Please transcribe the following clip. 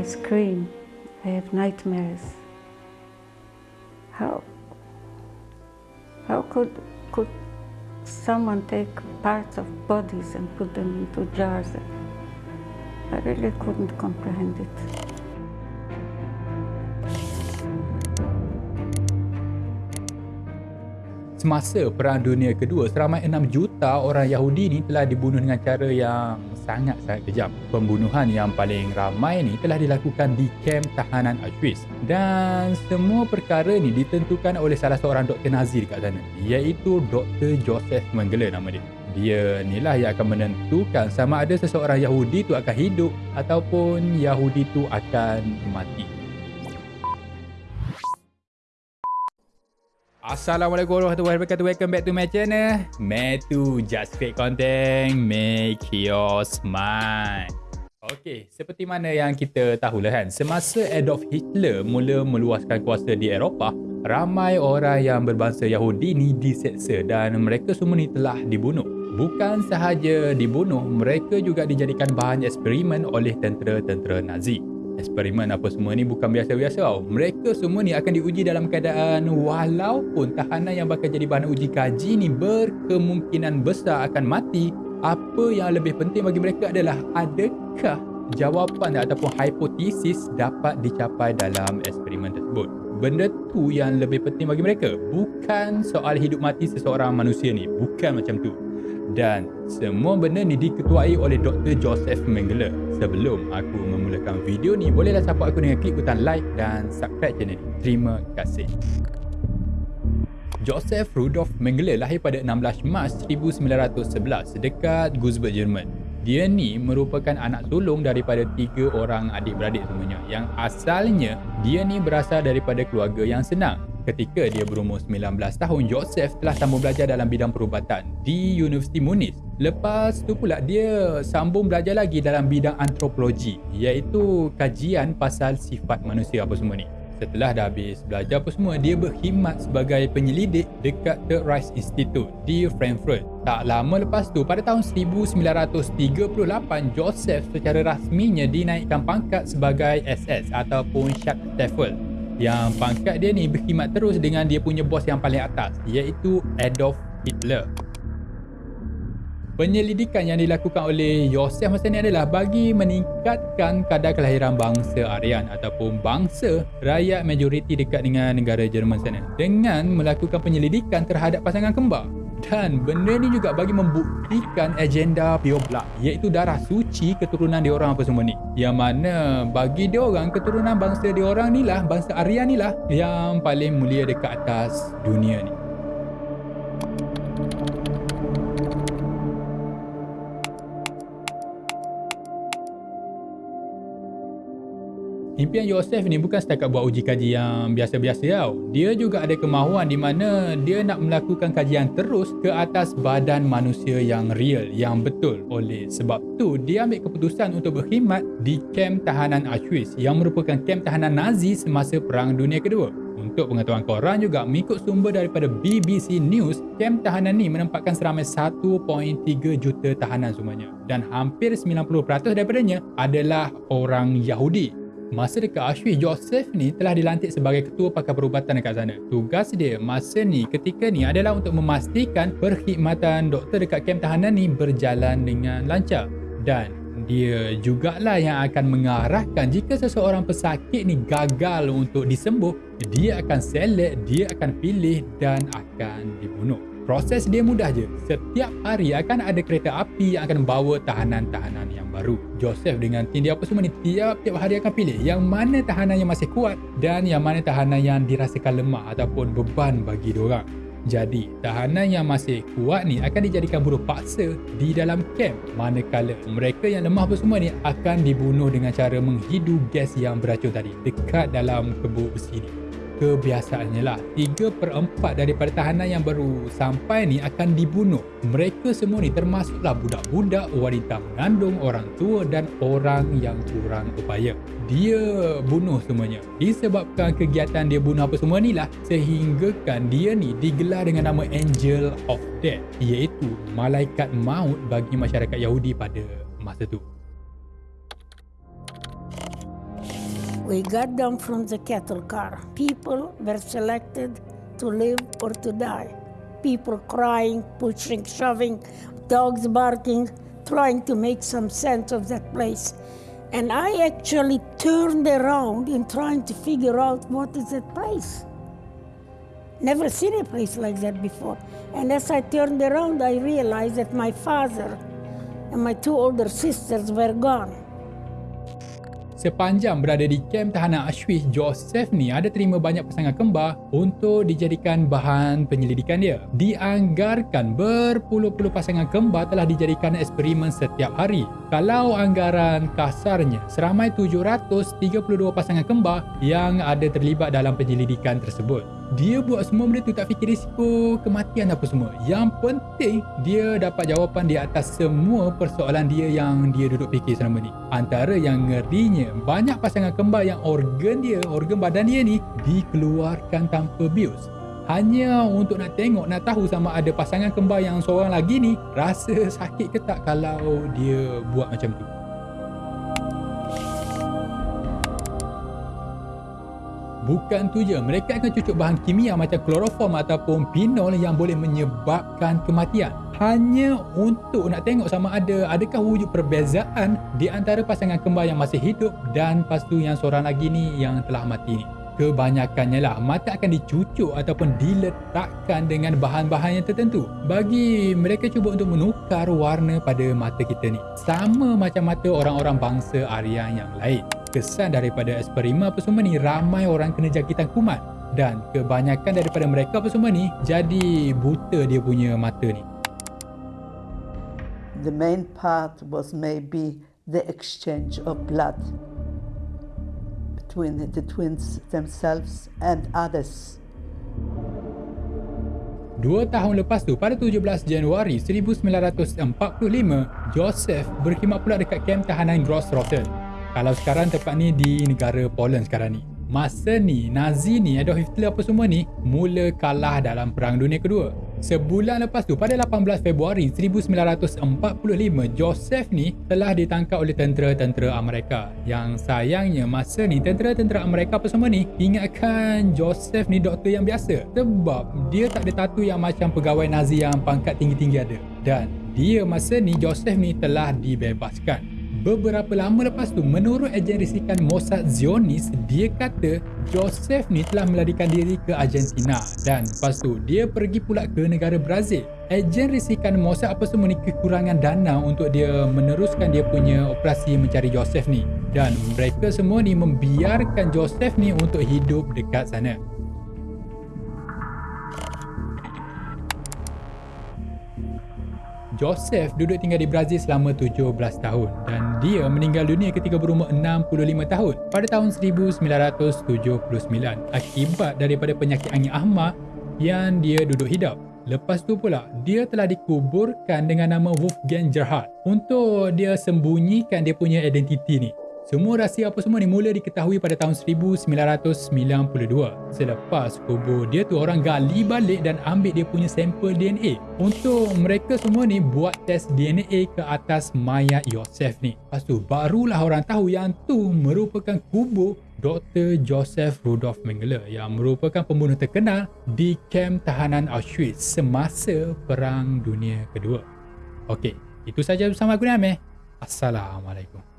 I scream. I have nightmares. How how could could someone take parts of bodies and put them into jars? I really couldn't comprehend it. Semasa Perang Dunia Kedua, seramai 6 juta orang Yahudi ni telah dibunuh dengan cara yang sangat-sangat kejam. Pembunuhan yang paling ramai ni telah dilakukan di kem tahanan Auschwitz. Dan semua perkara ni ditentukan oleh salah seorang doktor Nazi dekat sana, iaitu Dr. Joseph Mengele nama dia. Dia inilah yang akan menentukan sama ada seseorang Yahudi tu akan hidup ataupun Yahudi tu akan mati. Assalamualaikum warahmatullahi wabarakatuh. Welcome back to my channel. Metu Just Fake Content Make your smile. Okey, seperti mana yang kita tahulah kan Semasa Adolf Hitler mula meluaskan kuasa di Eropah Ramai orang yang berbangsa Yahudi ni diseksa Dan mereka semua ni telah dibunuh. Bukan sahaja dibunuh Mereka juga dijadikan bahan eksperimen oleh tentera-tentera Nazi eksperimen apa semua ni bukan biasa-biasa tau. Mereka semua ni akan diuji dalam keadaan walaupun tahanan yang bakal jadi bahan uji kaji ni berkemungkinan besar akan mati. Apa yang lebih penting bagi mereka adalah adakah jawapan ataupun hipotesis dapat dicapai dalam eksperimen tersebut. Benda tu yang lebih penting bagi mereka. Bukan soal hidup mati seseorang manusia ni. Bukan macam tu dan semua benda ni diketuai oleh Dr. Joseph Mengele. Sebelum aku memulakan video ni, bolehlah support aku dengan klik butang like dan subscribe channel ni. Terima kasih. Joseph Rudolf Mengele lahir pada 16 Mac 1911 dekat Gutsberg, Jerman. Dia ni merupakan anak sulung daripada tiga orang adik-beradik semuanya yang asalnya dia ni berasal daripada keluarga yang senang. Ketika dia berumur 19 tahun, Joseph telah sambung belajar dalam bidang perubatan di Universiti Munich. Lepas tu pula dia sambung belajar lagi dalam bidang antropologi iaitu kajian pasal sifat manusia apa semua ni. Setelah dah habis belajar apa semua, dia berkhidmat sebagai penyelidik dekat Third Reich Institute di Frankfurt. Tak lama lepas tu, pada tahun 1938, Joseph secara rasminya dinaikkan pangkat sebagai SS ataupun Stabsstafel yang pangkat dia ni berkhidmat terus dengan dia punya bos yang paling atas iaitu Adolf Hitler. Penyelidikan yang dilakukan oleh Yosef masa ni adalah bagi meningkatkan kadar kelahiran bangsa Aryan ataupun bangsa rakyat majoriti dekat dengan negara Jerman sana dengan melakukan penyelidikan terhadap pasangan kembar. Dan benda ni juga bagi membuktikan agenda pure blood iaitu darah suci keturunan diorang apa semua ni. Yang mana bagi diorang keturunan bangsa diorang ni lah, bangsa Aryan ni lah yang paling mulia dekat atas dunia ni. Impian Yosef ni bukan setakat buat uji kaji yang biasa-biasa tau. Dia juga ada kemahuan di mana dia nak melakukan kajian terus ke atas badan manusia yang real, yang betul. Oleh sebab tu, dia ambil keputusan untuk berkhidmat di kem tahanan Auschwitz yang merupakan kem tahanan Nazi semasa Perang Dunia Kedua. Untuk pengetahuan korang juga, mengikut sumber daripada BBC News, kem tahanan ni menempatkan seramai 1.3 juta tahanan semuanya. Dan hampir 90% daripadanya adalah orang Yahudi. Masa dekat Auschwitz, Joseph ni telah dilantik sebagai ketua pakar perubatan dekat sana. Tugas dia masa ni ketika ni adalah untuk memastikan perkhidmatan doktor dekat kem tahanan ni berjalan dengan lancar. Dan dia jugalah yang akan mengarahkan jika seseorang pesakit ni gagal untuk disembuh, dia akan select, dia akan pilih dan akan dibunuh. Proses dia mudah je. Setiap hari akan ada kereta api yang akan membawa tahanan-tahanan yang baru. Joseph dengan tim dia apa semua ni tiap-tiap hari akan pilih yang mana tahanan yang masih kuat dan yang mana tahanan yang dirasakan lemah ataupun beban bagi diorang. Jadi, tahanan yang masih kuat ni akan dijadikan buruh paksa di dalam kem manakala mereka yang lemah apa semua ni akan dibunuh dengan cara menghidu gas yang beracun tadi dekat dalam kebuk besi ni kebiasaannya lah. 3 per 4 daripada tahanan yang baru sampai ni akan dibunuh. Mereka semua ni termasuklah budak-budak wanita mengandung orang tua dan orang yang kurang upaya. Dia bunuh semuanya. Disebabkan kegiatan dia bunuh apa semua ni lah sehinggakan dia ni digelar dengan nama Angel of Death iaitu malaikat maut bagi masyarakat Yahudi pada masa tu We got down from the cattle car. People were selected to live or to die. People crying, pushing, shoving, dogs barking, trying to make some sense of that place. And I actually turned around in trying to figure out what is that place. Never seen a place like that before. And as I turned around, I realized that my father and my two older sisters were gone. Sepanjang berada di kem tahanan Auschwitz, Joseph ni ada terima banyak pasangan kembar untuk dijadikan bahan penyelidikan dia. Dianggarkan berpuluh-puluh pasangan kembar telah dijadikan eksperimen setiap hari. Kalau anggaran kasarnya, seramai 732 pasangan kembar yang ada terlibat dalam penyelidikan tersebut dia buat semua benda tu tak fikir risiko kematian apa semua. Yang penting dia dapat jawapan di atas semua persoalan dia yang dia duduk fikir selama ni. Antara yang ngerinya, banyak pasangan kembar yang organ dia, organ badan dia ni dikeluarkan tanpa bius. Hanya untuk nak tengok, nak tahu sama ada pasangan kembar yang seorang lagi ni rasa sakit ke tak kalau dia buat macam tu. Bukan tu je, mereka akan cucuk bahan kimia macam kloroform ataupun pinol yang boleh menyebabkan kematian. Hanya untuk nak tengok sama ada adakah wujud perbezaan di antara pasangan kembar yang masih hidup dan lepas tu yang seorang lagi ni yang telah mati ni. Kebanyakannya lah, mata akan dicucuk ataupun diletakkan dengan bahan-bahan yang tertentu. Bagi mereka cuba untuk menukar warna pada mata kita ni. Sama macam mata orang-orang bangsa Aryan yang lain kesan daripada eksperimen apa semua ni ramai orang kena jangkitan kuman dan kebanyakan daripada mereka apa semua ni jadi buta dia punya mata ni. The main part was maybe the exchange of blood between the twins themselves and others. Dua tahun lepas tu, pada 17 Januari 1945, Joseph berkhidmat pula dekat kem tahanan Grossrotten kalau sekarang tempat ni di negara Poland sekarang ni. Masa ni, Nazi ni, Adolf Hitler apa semua ni, mula kalah dalam Perang Dunia Kedua. Sebulan lepas tu, pada 18 Februari 1945, Joseph ni telah ditangkap oleh tentera-tentera Amerika. Yang sayangnya, masa ni, tentera-tentera Amerika apa semua ni, ingatkan Joseph ni doktor yang biasa. Sebab dia tak ada tatu yang macam pegawai Nazi yang pangkat tinggi-tinggi ada. Dan dia masa ni, Joseph ni telah dibebaskan. Beberapa lama lepas tu, menurut ejen risikan Mossad Zionis, dia kata Joseph ni telah melarikan diri ke Argentina dan lepas tu dia pergi pula ke negara Brazil. Ejen risikan Mossad apa semua ni kekurangan dana untuk dia meneruskan dia punya operasi mencari Joseph ni dan mereka semua ni membiarkan Joseph ni untuk hidup dekat sana. Joseph duduk tinggal di Brazil selama 17 tahun dan dia meninggal dunia ketika berumur 65 tahun pada tahun 1979 akibat daripada penyakit angin ahmak yang dia duduk hidup. Lepas tu pula, dia telah dikuburkan dengan nama Wolfgang Gerhardt untuk dia sembunyikan dia punya identiti ni. Semua rahsia apa semua ni mula diketahui pada tahun 1992 selepas kubur dia tu orang gali balik dan ambil dia punya sampel DNA untuk mereka semua ni buat test DNA ke atas mayat Yosef ni lepas tu barulah orang tahu yang tu merupakan kubur Dr. Joseph Rudolf Mengele yang merupakan pembunuh terkenal di kem tahanan Auschwitz semasa Perang Dunia Kedua. Okey, itu saja bersama aku ni Amir. Assalamualaikum.